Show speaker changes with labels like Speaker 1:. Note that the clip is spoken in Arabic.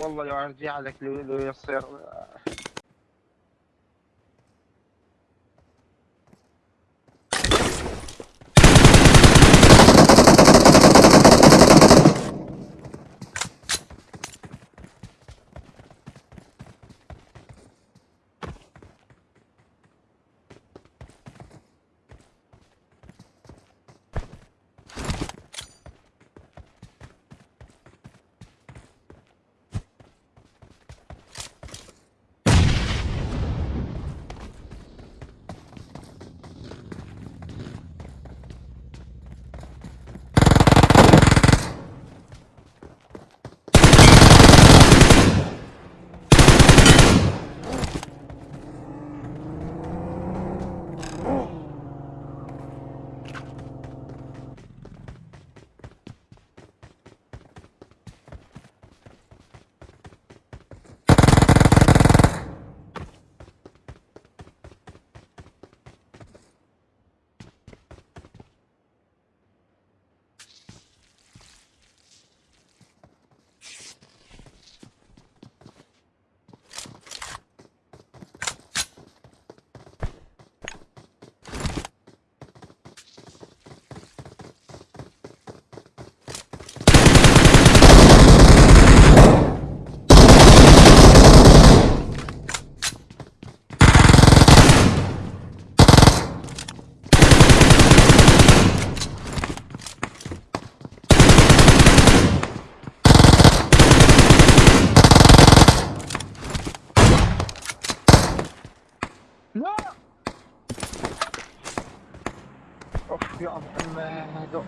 Speaker 1: والله يرجع لك لو لو يصير. اوف يا محمد